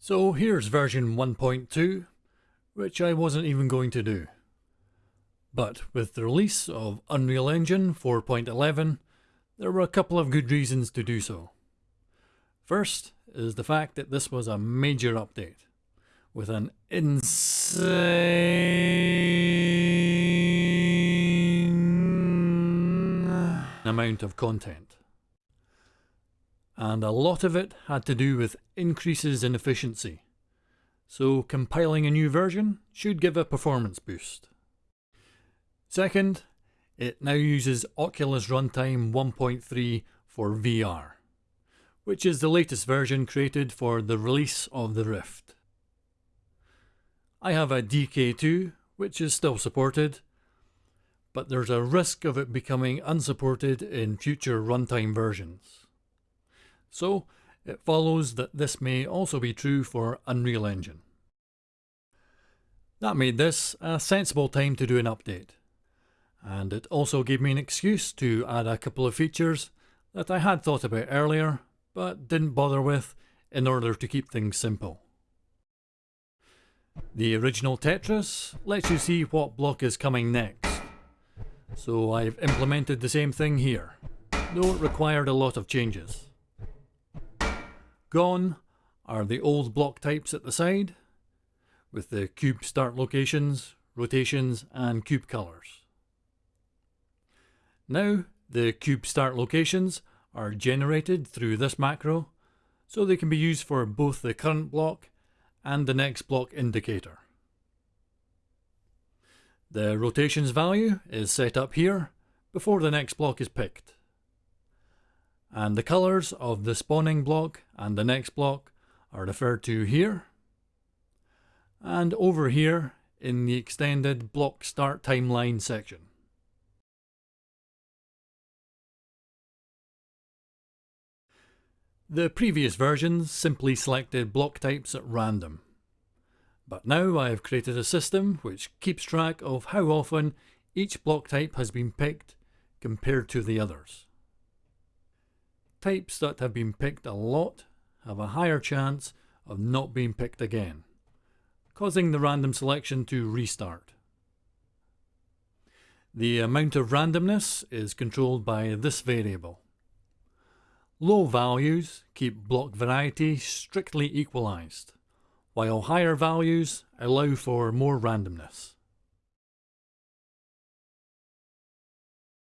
So here's version 1.2, which I wasn't even going to do. But with the release of Unreal Engine 4.11, there were a couple of good reasons to do so. First is the fact that this was a major update, with an insane amount of content and a lot of it had to do with increases in efficiency. So compiling a new version should give a performance boost. Second, it now uses Oculus Runtime 1.3 for VR, which is the latest version created for the release of the Rift. I have a DK2, which is still supported, but there's a risk of it becoming unsupported in future runtime versions. So it follows that this may also be true for Unreal Engine. That made this a sensible time to do an update. And it also gave me an excuse to add a couple of features that I had thought about earlier, but didn't bother with in order to keep things simple. The original Tetris lets you see what block is coming next. So I've implemented the same thing here, though it required a lot of changes. Gone are the old block types at the side, with the cube start locations, rotations and cube colors. Now the cube start locations are generated through this macro, so they can be used for both the current block and the next block indicator. The rotations value is set up here before the next block is picked and the colours of the spawning block and the next block are referred to here and over here in the extended block start timeline section. The previous versions simply selected block types at random. But now I have created a system which keeps track of how often each block type has been picked compared to the others. Types that have been picked a lot have a higher chance of not being picked again, causing the random selection to restart. The amount of randomness is controlled by this variable. Low values keep block variety strictly equalized, while higher values allow for more randomness.